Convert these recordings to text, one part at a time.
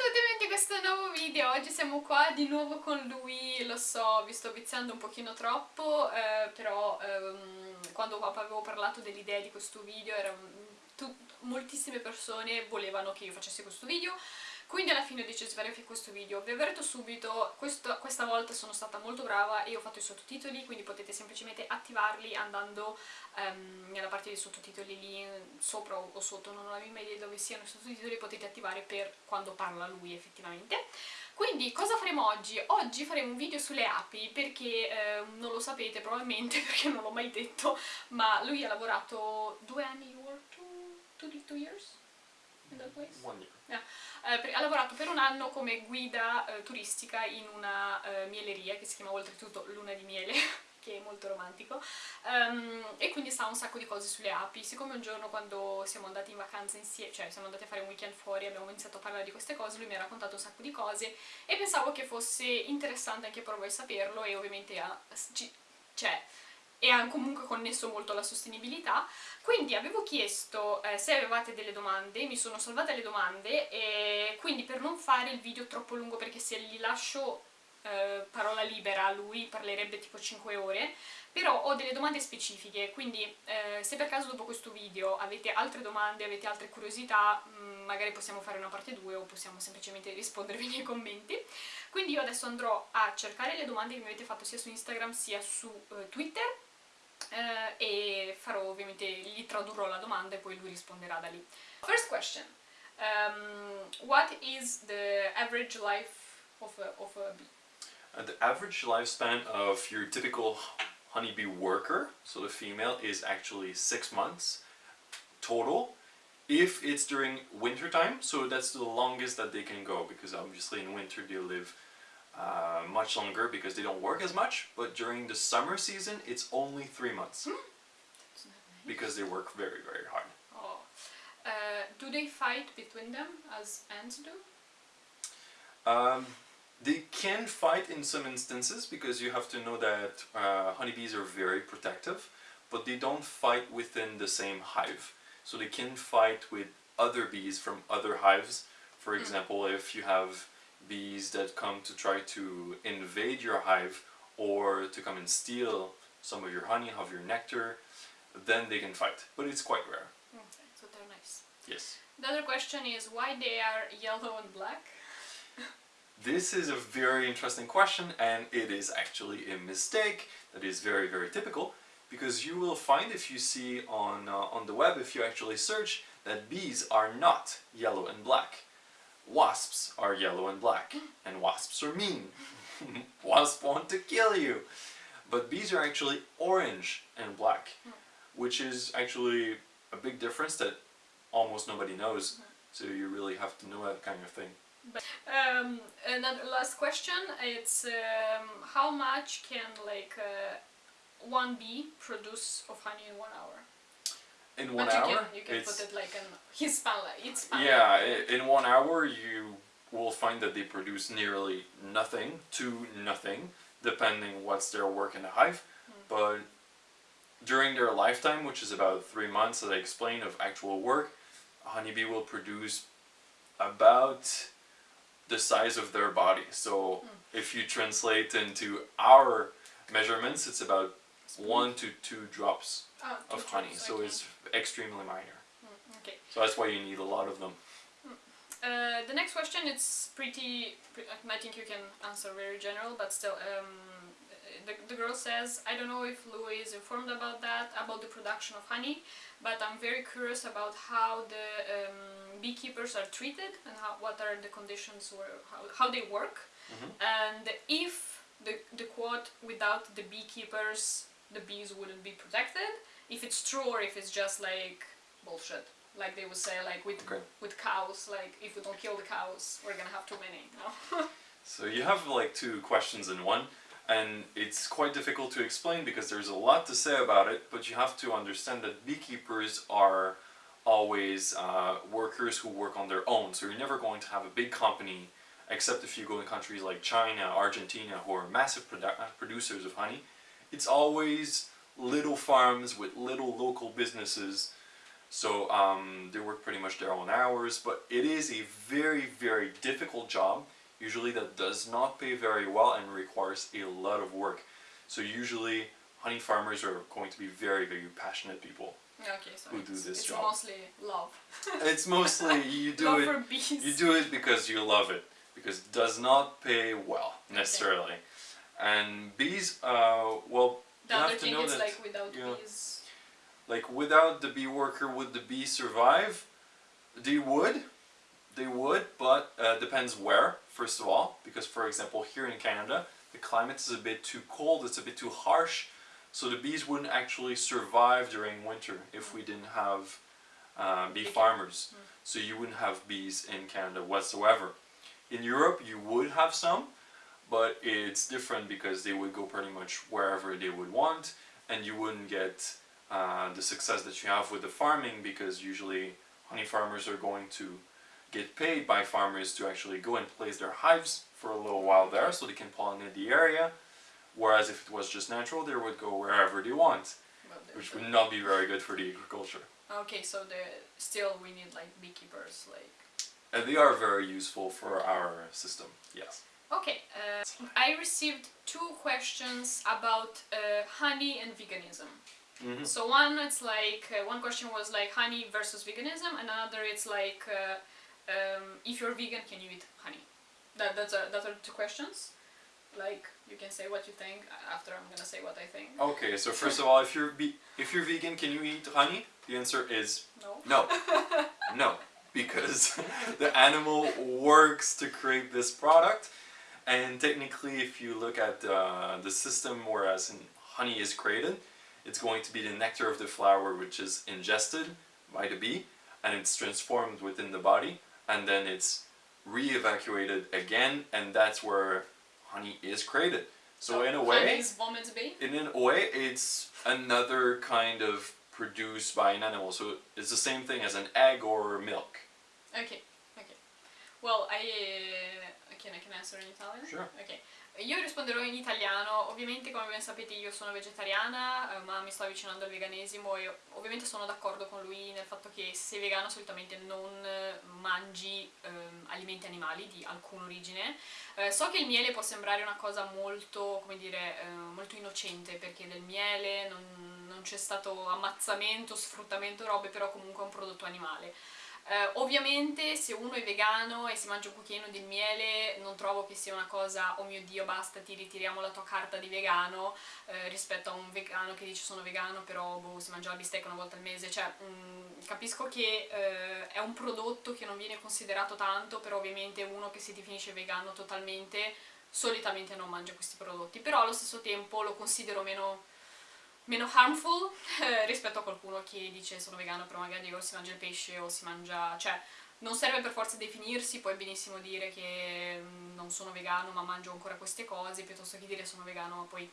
tutti benvenuti a questo nuovo video, oggi siamo qua di nuovo con lui, lo so, vi sto viziando un pochino troppo, eh, però ehm, quando avevo parlato dell'idea di questo video era, moltissime persone volevano che io facessi questo video, quindi alla fine ho deciso di fare questo video. Vi avverto subito, questo, questa volta sono stata molto brava e ho fatto i sottotitoli, quindi potete semplicemente attivarli andando um, nella parte dei sottotitoli lì sopra o sotto, non ho la minima idea dove siano i sottotitoli, potete attivare per quando parla lui effettivamente. Quindi cosa faremo oggi? Oggi faremo un video sulle api perché eh, non lo sapete probabilmente perché non l'ho mai detto, ma lui ha lavorato due anni, two, two, two years? in that place? One year. Yeah. Eh, ha lavorato per un anno come guida eh, turistica in una eh, mieleria che si chiama oltretutto Luna di Miele che è molto romantico. Um, e quindi sa un sacco di cose sulle api. Siccome un giorno quando siamo andati in vacanza insieme cioè siamo andati a fare un weekend fuori abbiamo iniziato a parlare di queste cose lui mi ha raccontato un sacco di cose e pensavo che fosse interessante anche per voi saperlo e ovviamente ha, cioè, è comunque connesso molto alla sostenibilità. Quindi avevo chiesto eh, se avevate delle domande, mi sono salvate le domande e quindi per non fare il video troppo lungo perché se gli lascio eh, parola libera a lui parlerebbe tipo 5 ore però ho delle domande specifiche. Quindi eh, se per caso dopo questo video avete altre domande, avete altre curiosità mh, mm, magari possiamo fare una parte 2 o possiamo semplicemente rispondervi nei commenti. Quindi io adesso andrò a cercare le domande che mi avete fatto sia su Instagram sia su eh, Twitter eh, e farò ovviamente, gli tradurrò la domanda e poi lui risponderà da lì. First question. Um, what is the average life of a, of a bee? Uh, the average lifespan of your typical honeybee worker, so the female, is actually six months total. If it's during winter time, so that's the longest that they can go, because obviously in winter they live uh, much longer because they don't work as much, but during the summer season it's only three months. Hmm. Because they work very, very hard. Oh. Uh, do they fight between them as ants do? Um, they can fight in some instances because you have to know that uh, honeybees are very protective, but they don't fight within the same hive. So they can fight with other bees from other hives. For hmm. example, if you have bees that come to try to invade your hive or to come and steal some of your honey, of your nectar, then they can fight. But it's quite rare. Okay, so they're nice. Yes. The other question is why they are yellow and black? this is a very interesting question and it is actually a mistake that is very very typical because you will find if you see on, uh, on the web, if you actually search, that bees are not yellow and black. Wasps are yellow and black, and wasps are mean. wasps want to kill you. But bees are actually orange and black, which is actually a big difference that almost nobody knows. So you really have to know that kind of thing. But, um, another last question, it's um, how much can like uh, one bee produce of honey in one hour? In one but you hour. Can, you can put it like in his span, it's. Yeah, in one hour you will find that they produce nearly nothing to nothing, depending what's their work in the hive. Mm. But during their lifetime, which is about three months that I explained of actual work, a honeybee will produce about the size of their body. So mm. if you translate into our measurements, it's about one to two drops oh, two of honey. Drops, so okay. it's extremely minor. Mm, okay. So that's why you need a lot of them. Mm. Uh, the next question it's pretty, I think you can answer very general but still um, the, the girl says I don't know if Louis is informed about that about the production of honey but I'm very curious about how the um, beekeepers are treated and how, what are the conditions where how, how they work mm -hmm. and if the, the quote without the beekeepers the bees wouldn't be protected if it's true or if it's just like bullshit like they would say like with okay. with cows like if we don't kill the cows we're gonna have too many you know? so you have like two questions in one and it's quite difficult to explain because there's a lot to say about it but you have to understand that beekeepers are always uh, workers who work on their own so you're never going to have a big company except if you go in countries like China, Argentina who are massive produ producers of honey it's always little farms with little local businesses So um, they work pretty much their own hours, but it is a very, very difficult job. Usually that does not pay very well and requires a lot of work. So usually honey farmers are going to be very, very passionate people. Okay, so Who do this it's job. mostly love. It's mostly you do love it for bees. you do it because you love it because it does not pay well necessarily. And bees, uh, well, The you have to thing know is that like without you know, bees. like without the bee worker, would the bee survive? They would, they would, but uh, depends where. First of all, because for example, here in Canada, the climate is a bit too cold. It's a bit too harsh, so the bees wouldn't actually survive during winter if we didn't have uh, bee farmers. Mm. So you wouldn't have bees in Canada whatsoever. In Europe, you would have some, but it's different because they would go pretty much wherever they would want, and you wouldn't get uh, the success that you have with the farming because usually honey farmers are going to get paid by farmers to actually go and place their hives for a little while there so they can pollinate the area. Whereas if it was just natural, they would go wherever they want, which would not be very good for the agriculture. Okay, so the still we need like beekeepers, like. And they are very useful for our system, yes. Okay, uh, I received two questions about uh, honey and veganism. Mm-hmm. So one, it's like uh, one question was like honey versus veganism, and another it's like uh, um, if you're vegan, can you eat honey? That that's a, that are two questions. Like you can say what you think after I'm gonna say what I think. Okay, so first of all, if you're be- if you're vegan, can you eat honey? The answer is No. no, no, because the animal works to create this product, and technically, if you look at uh, the system, whereas in honey is created, it's going to be the nectar of the flower which is ingested by the bee, and it's transformed within the body, and then it's re-evacuated again, and that's where honey is created. So, in a way, honey is vomit's bee. in a way, it's another kind of produced by an animal. So it's the same thing as an egg or milk. Ok, ok. Well, I, uh, I can answer in Italian? Sure. Ok. Io risponderò in italiano, ovviamente come ben sapete io sono vegetariana, eh, ma mi sto avvicinando al veganesimo e ovviamente sono d'accordo con lui nel fatto che se sei vegano solitamente non eh, mangi ehm, alimenti animali di alcuna origine. Eh, so che il miele può sembrare una cosa molto, come dire, eh, molto innocente perché del miele non, non c'è stato ammazzamento, sfruttamento, robe, però comunque è un prodotto animale. Eh, ovviamente se uno è vegano e si mangia un cucchiaino di miele non trovo che sia una cosa oh mio dio basta ti ritiriamo la tua carta di vegano eh, rispetto a un vegano che dice sono vegano però boh, si mangia la bistecca una volta al mese cioè mm, capisco che eh, è un prodotto che non viene considerato tanto però ovviamente uno che si definisce vegano totalmente solitamente non mangia questi prodotti. Però allo stesso tempo lo considero meno meno harmful eh, rispetto a qualcuno che dice sono vegano però magari o si mangia il pesce o si mangia... cioè non serve per forza definirsi, puoi benissimo dire che mm, non sono vegano ma mangio ancora queste cose piuttosto che dire sono vegano ma poi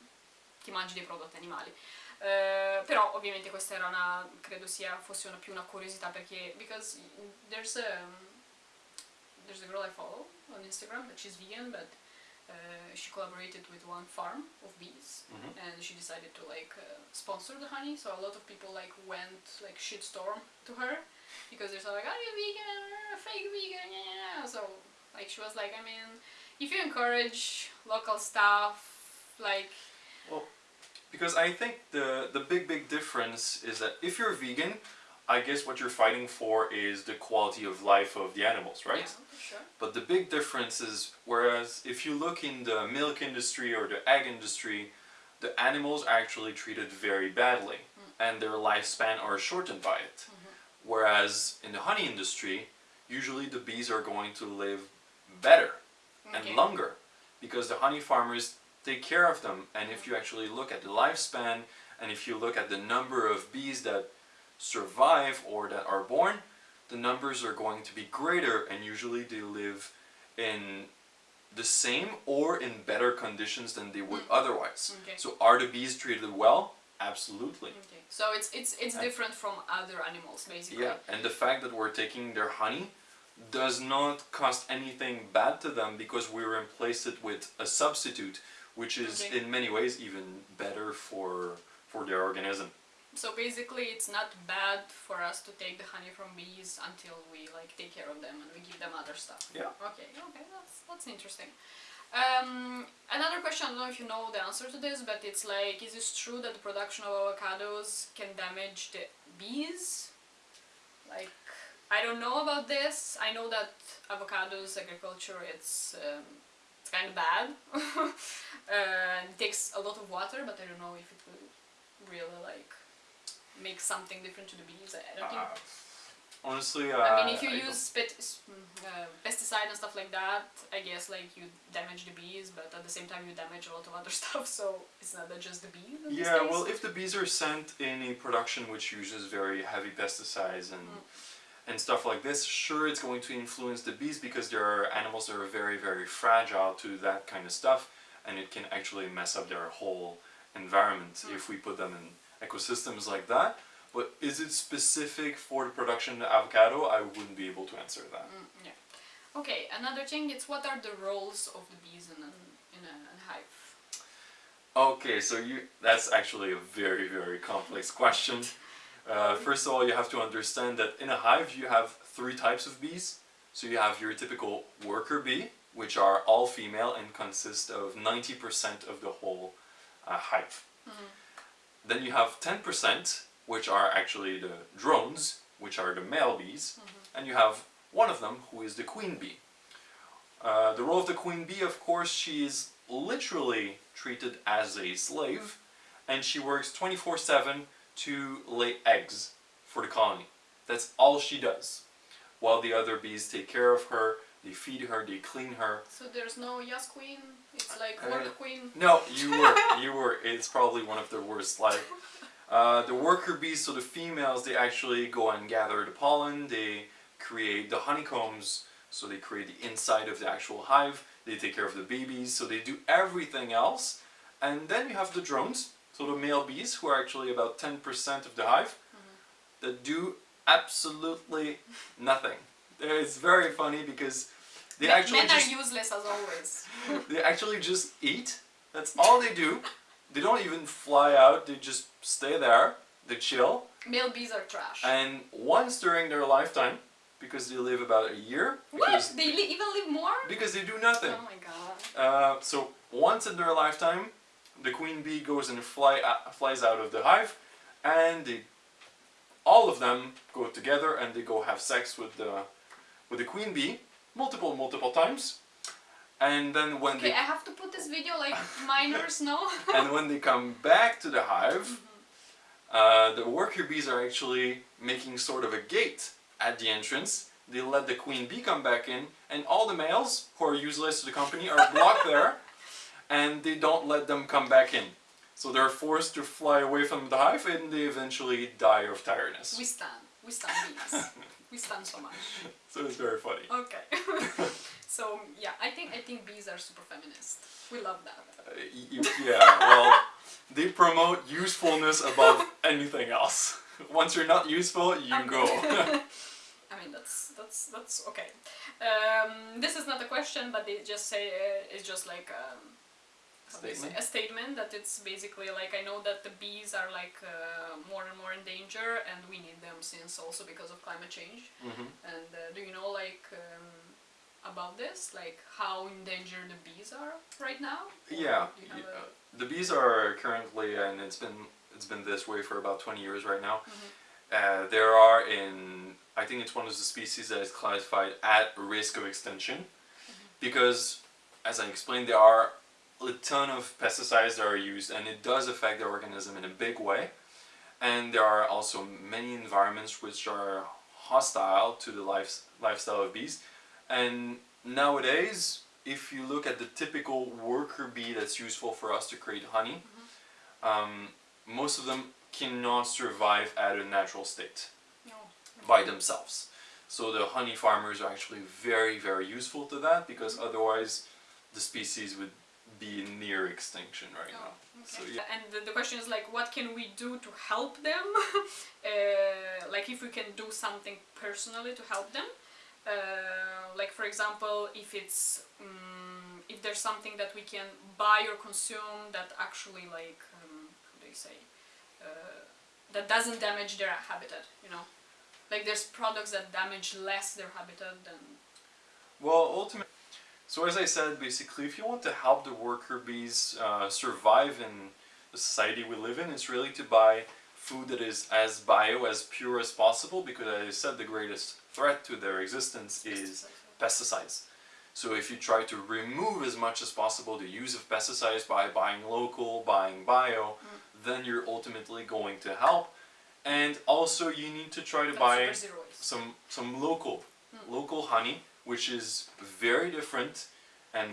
ti mangi dei prodotti animali. Eh, però ovviamente questa era una, credo sia, fosse una, più una curiosità perché because there's a, there's a girl I follow on Instagram that she's vegan but uh, she collaborated with one farm of bees Mhm. and she decided to like uh, sponsor the honey. So a lot of people like went like shitstorm to her because they're so like are you vegan? Fake vegan. Yeah so like she was like I mean if you encourage local stuff like well Because I think the the big big difference is that if you're vegan, I guess what you're fighting for is the quality of life of the animals, right? yeah, sure But the big difference is whereas if you look in the milk industry or the egg industry, the animals are actually treated very badly mm. and their lifespan are shortened by it. Mm-hmm. Whereas in the honey industry, usually the bees are going to live better okay. and longer because the honey farmers take care of them and if you mm-hmm. actually look at the lifespan and if you look at the number of bees that survive or that are born the numbers are going to be greater and usually they live in the same or in better conditions than they would mm. otherwise Okay. so are the bees treated well absolutely Okay. So it's it's it's Yeah. different from other animals basically. yeah and the fact that we're taking their honey does not cost anything bad to them because we replace it with a substitute which is Okay. in many ways even better for for their organism So basically, it's not bad for us to take the honey from bees until we like take care of them and we give them other stuff. Yeah. Okay. Okay. That's that's interesting. Um, another question. I don't know if you know the answer to this, but it's like, is it true that the production of avocados can damage the bees? Like, I don't know about this. I know that avocados agriculture it's um, it's kind of bad. uh, it takes a lot of water, but I don't know if it will really like make something different to the bees. I don't think. Uh, honestly, uh, I mean, if you I use pet, mm, uh, pesticide and stuff like that, I guess like you damage the bees, but at the same time you damage a lot of other stuff. So it's not that just the bees. Yeah, well, if the bees are sent in a production which uses very heavy pesticides and Mm. and stuff like this, sure, it's going to influence the bees because there are animals that are very, very fragile to that kind of stuff, and it can actually mess up their whole environment Mm. if we put them in ecosystems like that. But is it specific for the production of avocado? I wouldn't be able to answer that. Mm, yeah. Okay, another thing is what are the roles of the bees in an in a, hive? Okay, so you that's actually a very very complex question. Uh, first of all, you have to understand that in a hive you have three types of bees. So you have your typical worker bee, which are all female and consist of 90% of the whole uh, hive. Mhm. Then you have 10%, which are actually the drones, which are the male bees, and you have one of them who is the queen bee. Uh, the role of the queen bee, of course, she is literally treated as a slave, and she works 24 7 to lay eggs for the colony. That's all she does. While the other bees take care of her, they feed her, they clean her. So there's no yes queen. It's like Uh, work queen. No, you were, you were. It's probably one of the worst. Like uh, the worker bees, so the females, they actually go and gather the pollen. They create the honeycombs, so they create the inside of the actual hive. They take care of the babies, so they do everything else. And then you have the drones, so the male bees, who are actually about ten percent of the hive, that do absolutely nothing. It's very funny because they Men- actually Men just are useless as always. they actually just eat. That's all they do. They don't even fly out. They just stay there. They chill. Male bees are trash. And once during their lifetime, because they live about a year, what? They li- even live more? because they do nothing. Oh my god. Uh, so once in their lifetime, the queen bee goes and fly uh, flies out of the hive, and they, all of them go together and they go have sex with the with the queen bee multiple multiple times, and then when Okay, they I have to put this video like minors know. and when they come back to the hive, uh, the worker bees are actually making sort of a gate at the entrance. They let the queen bee come back in, and all the males who are useless to the company are blocked there, and they don't let them come back in. So they're forced to fly away from the hive, and they eventually die of tiredness. we stand. We stand bees. we stand so much. So it's very funny. Okay. so yeah, I think I think bees are super feminist. We love that. Uh, yeah, well, they promote usefulness above anything else. Once you're not useful, you Um, go. I mean that's that's that's okay. Um, this is not a question, but they just say uh, it's just like um, how do you say, Statement? a statement that it's basically like I know that the bees are like uh, more and more in danger, and we need them since also because of climate change. Mhm. And uh, do you know like um, about this, like how endangered the bees are right now? Yeah, do you have yeah. the bees are currently, and it's been it's been this way for about twenty years right now. Mhm. Uh, there are in I think it's one of the species that is classified at risk of extinction, because as I explained, there are a ton of pesticides that are used, and it does affect the organism in a big way. And there are also many environments which are hostile to the life, lifestyle of bees. And nowadays, if you look at the typical worker bee that's useful for us to create honey, um, most of them cannot survive at a natural state No. by themselves. So the honey farmers are actually very, very useful to that because otherwise the species would be near extinction right Oh, now. okay. So yeah. And the, the question is like, what can we do to help them? uh, like, if we can do something personally to help them. Uh, like, for example, if it's um, if there's something that we can buy or consume that actually like um, how do you say uh, that doesn't damage their habitat. You know, like there's products that damage less their habitat than. Well, ultimately, so as I said, basically, if you want to help the worker bees uh, survive in the society we live in, it's really to buy food that is as bio, as pure as possible, because as I said, the greatest threat to their existence is pesticides. So if you try to remove as much as possible the use of pesticides by buying local, buying bio, then you're ultimately going to help. And also you need to try to buy super zero waste. some some local Mm. local honey, which is very different and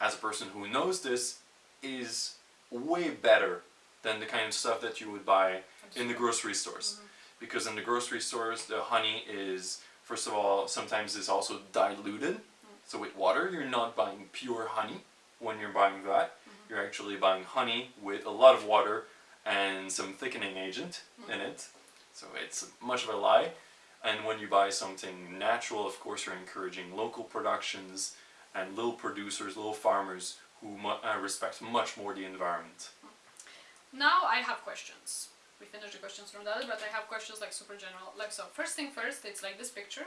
as a person who knows this is way better than the kind of stuff that you would buy in the grocery stores. Mm-hmm. Because in the grocery stores the honey is first of all sometimes is also diluted. Mm. So with water you're not buying pure honey when you're buying that. Mm-hmm. You're actually buying honey with a lot of water and some thickening agent mm. in it. So it's much of a lie. And when you buy something natural, of course, you're encouraging local productions and little producers, little farmers who mu- uh, respect much more the environment. Now I have questions. We finished the questions from the other, but I have questions like super general. Like so, first thing first, it's like this picture.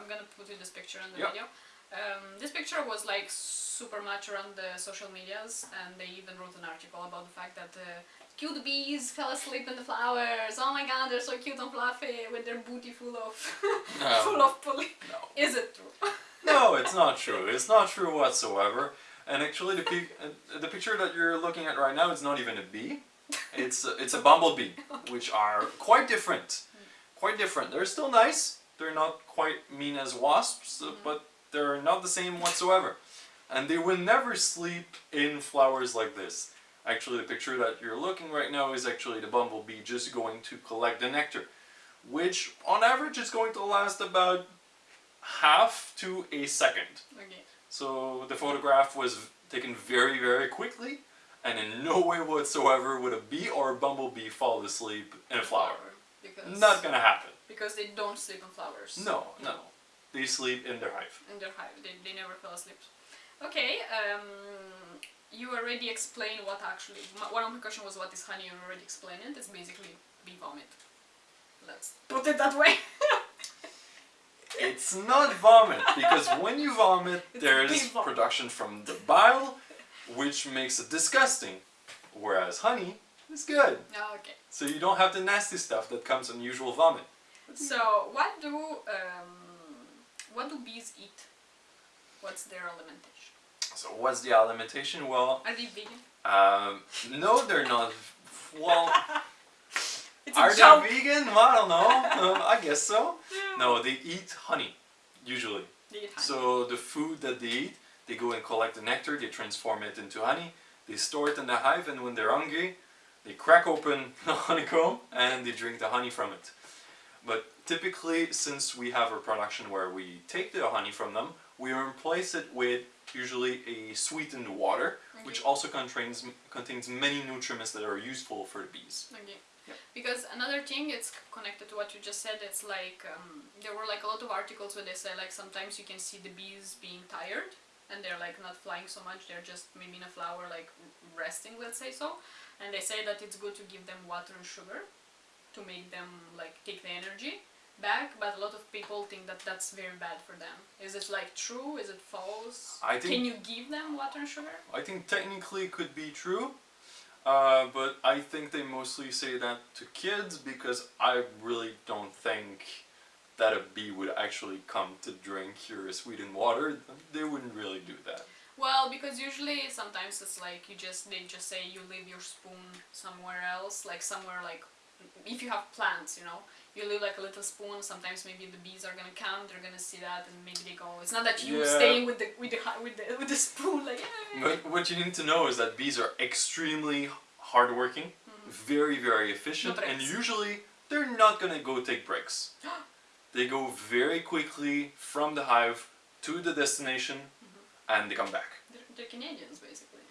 I'm gonna put you this picture in the Yeah. video. Um, this picture was like super much around the social medias, and they even wrote an article about the fact that uh, cute bees fell asleep in the flowers. Oh my god, they're so cute and fluffy with their booty full of full of pollen. No. Is it true? No, it's not true. It's not true whatsoever. And actually, the, uh, the picture that you're looking at right now is not even a bee. It's a, it's a bumblebee, which are quite different. Quite different. They're still nice. They're not quite mean as wasps, uh, but they're not the same whatsoever. And they will never sleep in flowers like this. Actually, the picture that you're looking right now is actually the bumblebee just going to collect the nectar, which on average is going to last about half to a second. Okay. So the photograph was taken very, very quickly, and in no way whatsoever would a bee or a bumblebee fall asleep in a flower. Because Not gonna happen. because they don't sleep in flowers. No, no. They sleep in their hive. in their hive. They, they never fell asleep. Okay, um, you already explained what actually. One of my question was what is honey. You already explained it. It's basically bee vomit. Let's put it that way. It's not vomit because when you vomit, It's there's vomit. production from the bile, which makes it disgusting. Whereas honey is good, okay. so you don't have the nasty stuff that comes in usual vomit. So what do um, what do bees eat? What's their alimentation? So what's the alimentation? Well, Are they vegan? um, no, they're not. Well, It's are they vegan? Well, I don't know. Um, I guess so. No, they eat honey, usually. They eat honey. So the food that they eat, they go and collect the nectar, they transform it into honey, they store it in the hive, and when they're hungry, they crack open the honeycomb and they drink the honey from it. But typically, since we have a production where we take the honey from them, we replace it with usually a sweetened water, which also contains contains many nutrients that are useful for the bees. Okay. Yep. Because another thing, it's connected to what you just said. It's like um, there were like a lot of articles where they say like sometimes you can see the bees being tired and they're like not flying so much. They're just maybe in a flower like resting, let's say so. And they say that it's good to give them water and sugar to make them like take the energy back. But a lot of people think that that's very bad for them. Is it like true? Is it false? I think Can you give them water and sugar? I think technically it could be true, uh, but I think they mostly say that to kids because I really don't think that a bee would actually come to drink your sweetened water. They wouldn't really do that. Well, because usually sometimes it's like you just they just say you leave your spoon somewhere else, like somewhere like if you have plants, you know, you leave like a little spoon. Sometimes maybe the bees are gonna come, they're gonna see that, and maybe they go. It's not that you Yeah. staying with the with the with the with the spoon like. But what you need to know is that bees are extremely hardworking, mm-hmm. very very efficient, No and usually they're not gonna go take breaks. they go very quickly from the hive to the destination, mm-hmm. and they come back. They're, they're Canadians basically.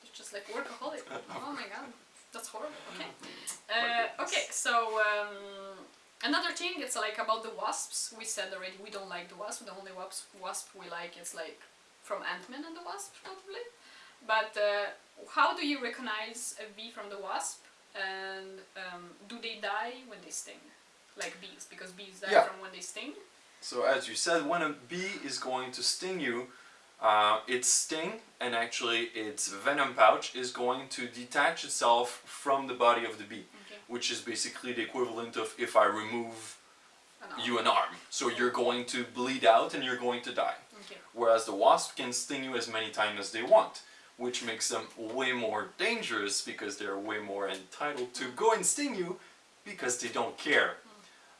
They're just like workaholic. oh my god, that's horrible. Okay. Uh, okay, so um, another thing, it's like about the wasps. We said already we don't like the wasp. The only wasp wasp we like is like from Ant Man and the Wasp, probably. But uh, how do you recognize a bee from the wasp? And um, do they die when they sting? Like bees, because bees die Yeah. from when they sting. So as you said, when a bee is going to sting you, uh, its sting and actually its venom pouch is going to detach itself from the body of the bee, Okay. which is basically the equivalent of if I remove An you an arm. So you're going to bleed out and you're going to die. Okay. Whereas the wasp can sting you as many times as they want, which makes them way more dangerous because they're way more entitled to go and sting you because they don't care.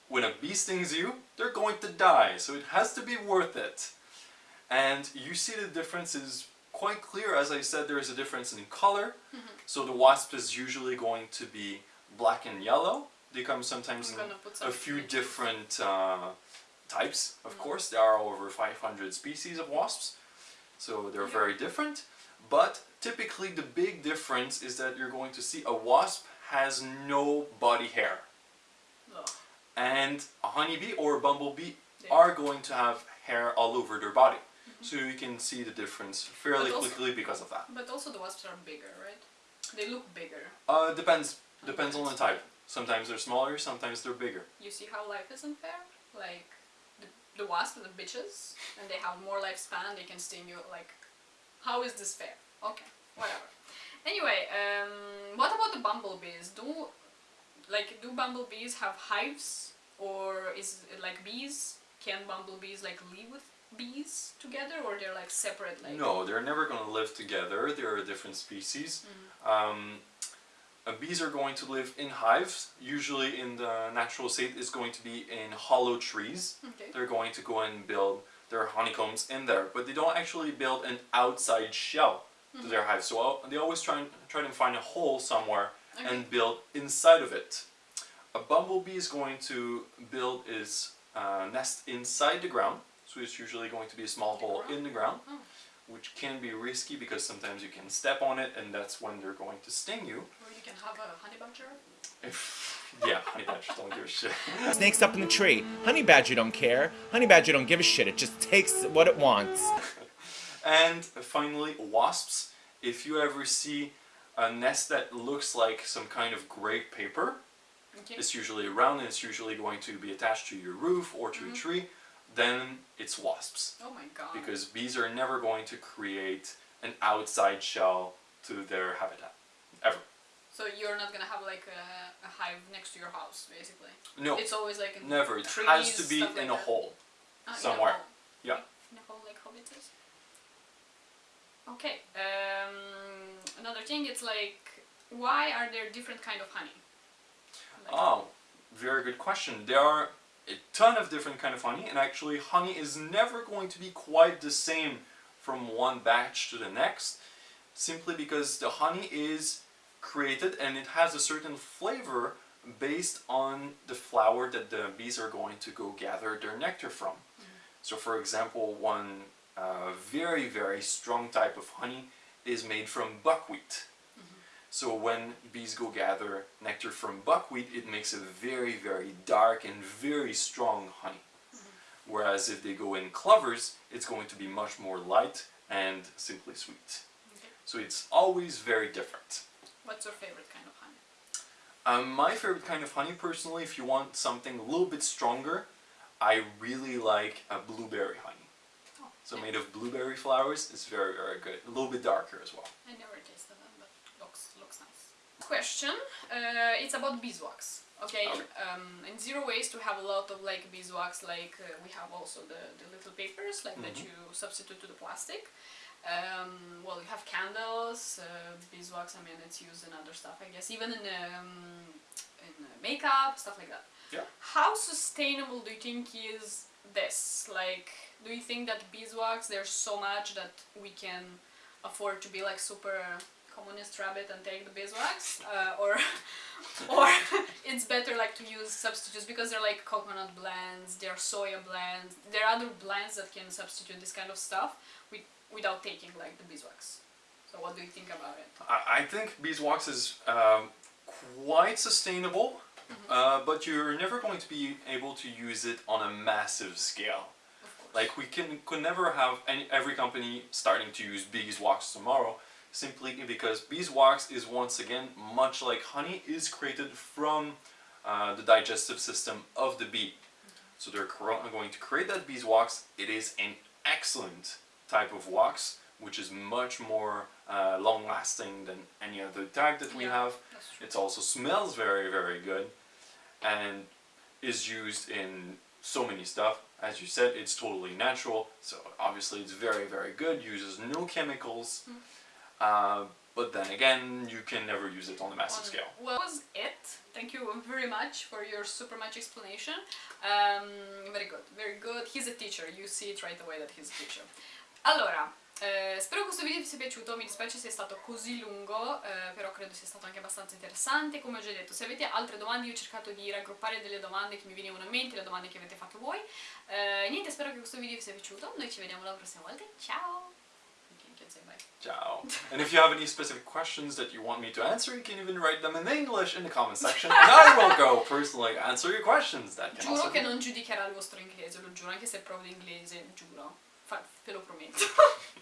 When a bee stings you, they're going to die, so it has to be worth it. And you see the difference is quite clear. As I said, there is a difference in color. So the wasp is usually going to be black and yellow. They come sometimes in some a few different uh, types, of Mhm. course. There are over 500 species of wasps, so they're Yeah. very different. But typically, the big difference is that you're going to see a wasp has no body hair, and a honeybee or a bumblebee They- are going to have hair all over their body. So you can see the difference fairly also- quickly because of that. But also the wasps are bigger, right? They look bigger. Uh, depends depends on the type. Sometimes they're smaller, sometimes they're bigger. You see how life isn't fair? Like, the, the wasp are the bitches, and they have more lifespan, they can sting you, like, how is this fair? Okay, whatever. Anyway, um, what about the bumblebees? Do, like, do bumblebees have hives? Or is it like bees? Can bumblebees, like, live with bees together, or they're, like, separate, like... No, they're never going to live together. They're a different species. Mhm. Um, uh, bees are going to live in hives. Usually, in the natural state, is going to be in hollow trees. Okay. They're going to go and build their honeycombs in there, but they don't actually build an outside shell to their hive. So uh, they always try and try to find a hole somewhere Okay. and build inside of it. A bumblebee is going to build its uh, nest inside the ground, so it's usually going to be a small hole in the ground, Oh. which can be risky because sometimes you can step on it and that's when they're going to sting you. Or you can have a honey badger. If, yeah, honey badgers don't give a shit. Snake's up in the tree. Honey badger don't care. Honey badger don't give a shit. It just takes what it wants. And finally, wasps. If you ever see a nest that looks like some kind of gray paper, Okay. it's usually round and it's usually going to be attached to your roof or to a mm-hmm. tree, then it's wasps. Oh my god. Because bees are never going to create an outside shell to their habitat. Ever. So you're not gonna have like a, a hive next to your house, basically. No, It's always like in never. It trees, has to be stuff like in a hole. Ah, in a somewhere. Yeah. In a hole like hobbits. Okay. Um, another thing, it's like, why are there different kind of honey? Like, Oh, very good question. There are a ton of different kind of honey, and actually, honey is never going to be quite the same from one batch to the next, simply because the honey is created and it has a certain flavor based on the flower that the bees are going to go gather their nectar from. So, for example, one uh, very, very strong type of honey is made from buckwheat. So when bees go gather nectar from buckwheat, it makes a very, very dark and very strong honey. Whereas if they go in clovers, it's going to be much more light and simply sweet. Okay. So it's always very different. What's your favorite kind of honey? Um, my favorite kind of honey, personally, if you want something a little bit stronger, I really like a blueberry honey. Oh, So made of blueberry flowers, it's very, very good. A little bit darker as well. I never tasted them, but looks looks nice. Question. Uh, it's about beeswax. Okay. Okay. Um, in zero waste, we have a lot of like beeswax. Like uh, we have also the, the little papers like that Mhm. you substitute to the plastic. Um, well, you have candles, uh, beeswax. I mean, it's used in other stuff, I guess, even in um, in uh, makeup, stuff like that. Yeah. How sustainable do you think is this? Like, do you think that beeswax there's so much that we can afford to be like super communist rabbit and take the beeswax, uh, or or it's better like to use substitutes because they're like coconut blends, they're soya blends, there are other blends that can substitute this kind of stuff with, without taking like the beeswax. So what do you think about it? I, I think beeswax is um, quite sustainable, uh, but you're never going to be able to use it on a massive scale. Like we can could never have any every company starting to use beeswax tomorrow simply because beeswax is once again, much like honey, is created from uh, the digestive system of the bee. So they're going to create that beeswax. It is an excellent type of wax, which is much more uh, long lasting than any other type that we Yeah. have. It also smells very, very good and is used in so many stuff. As you said, it's totally natural, so obviously it's very, very good. Uses no chemicals, uh, but then again, you can never use it on a massive scale. Well, that was it. Thank you very much for your super much explanation. Um, very good, very good. He's a teacher, you see it right away that he's a teacher. Allora, eh, spero questo video vi sia piaciuto, mi dispiace sia stato così lungo, eh, però credo sia stato anche abbastanza interessante. Come ho già detto, se avete altre domande, io ho cercato di raggruppare delle domande che mi venivano in mente, le domande che avete fatto voi. Eh, niente, spero che questo video vi sia piaciuto, noi ci vediamo la prossima volta, ciao! Say bye. Ciao. and if you have any specific questions that you want me to answer, you can even write them in English in the comment section, and I will go personally answer your questions. That can Giuro che be- non giudicherà il vostro inglese, lo giuro, anche se provo l'inglese, giuro. Fa- ve lo prometto.